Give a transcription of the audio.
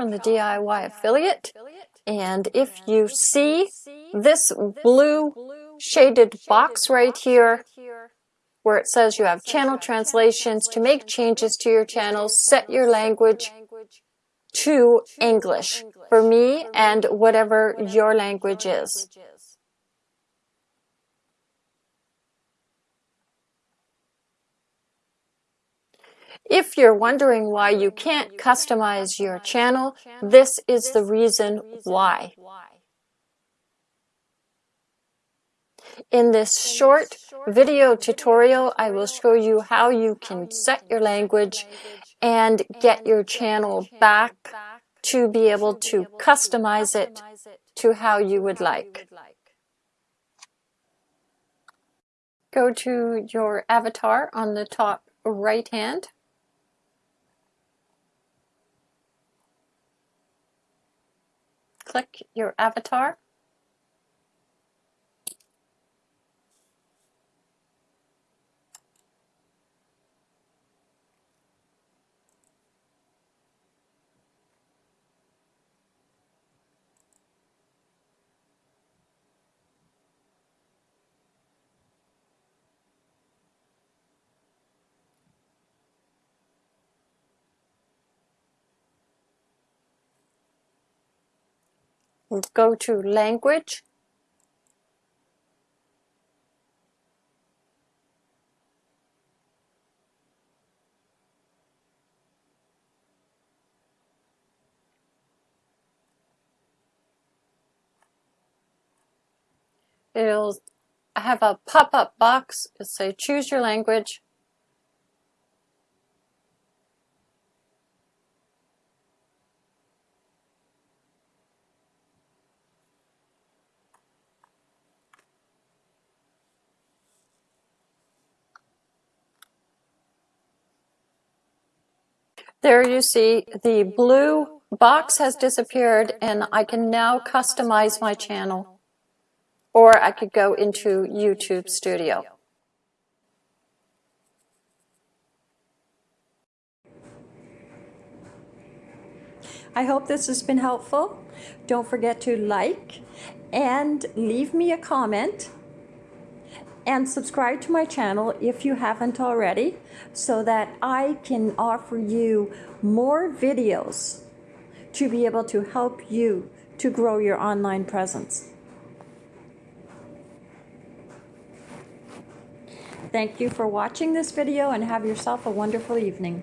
from the DIY Affiliate. And if you see this blue shaded box right here, where it says you have channel translations to make changes to your channels, set your language to English for me and whatever your language is. If you're wondering why you can't customize your channel, this is the reason why. In this short video tutorial, I will show you how you can set your language and get your channel back to be able to customize it to how you would like. Go to your avatar on the top right hand. Click your avatar. Go to language. It'll have a pop-up box to say choose your language There you see the blue box has disappeared and I can now customize my channel. Or I could go into YouTube Studio. I hope this has been helpful. Don't forget to like and leave me a comment and subscribe to my channel if you haven't already so that I can offer you more videos to be able to help you to grow your online presence. Thank you for watching this video and have yourself a wonderful evening.